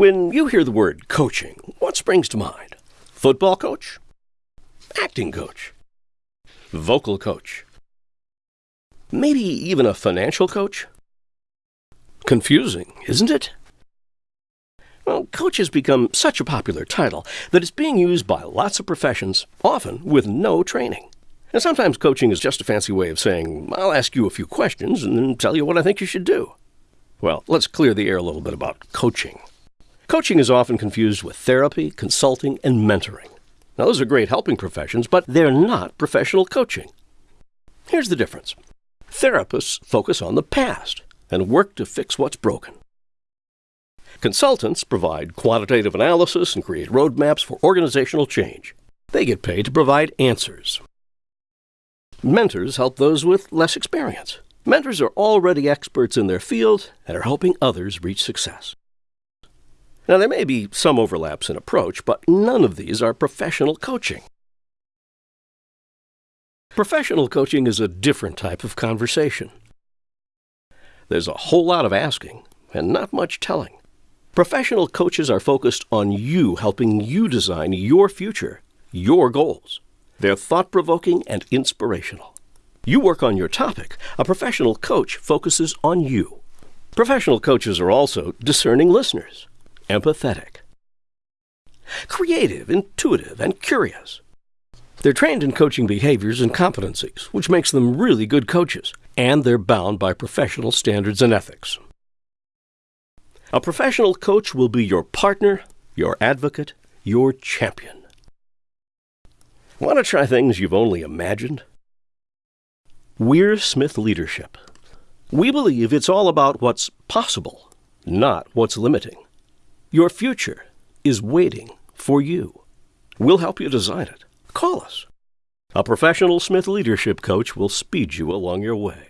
When you hear the word coaching, what springs to mind? Football coach? Acting coach? Vocal coach? Maybe even a financial coach? Confusing, isn't it? Well, coach has become such a popular title that it's being used by lots of professions, often with no training. And sometimes coaching is just a fancy way of saying, I'll ask you a few questions and then tell you what I think you should do. Well, let's clear the air a little bit about coaching. Coaching is often confused with therapy, consulting, and mentoring. Now, those are great helping professions, but they're not professional coaching. Here's the difference therapists focus on the past and work to fix what's broken. Consultants provide quantitative analysis and create roadmaps for organizational change. They get paid to provide answers. Mentors help those with less experience. Mentors are already experts in their field and are helping others reach success. Now, there may be some overlaps in approach, but none of these are professional coaching. Professional coaching is a different type of conversation. There's a whole lot of asking and not much telling. Professional coaches are focused on you helping you design your future, your goals. They're thought provoking and inspirational. You work on your topic. A professional coach focuses on you. Professional coaches are also discerning listeners empathetic, creative, intuitive, and curious. They're trained in coaching behaviors and competencies, which makes them really good coaches, and they're bound by professional standards and ethics. A professional coach will be your partner, your advocate, your champion. Want to try things you've only imagined? We're Smith Leadership. We believe it's all about what's possible, not what's limiting. Your future is waiting for you. We'll help you design it. Call us. A professional Smith leadership coach will speed you along your way.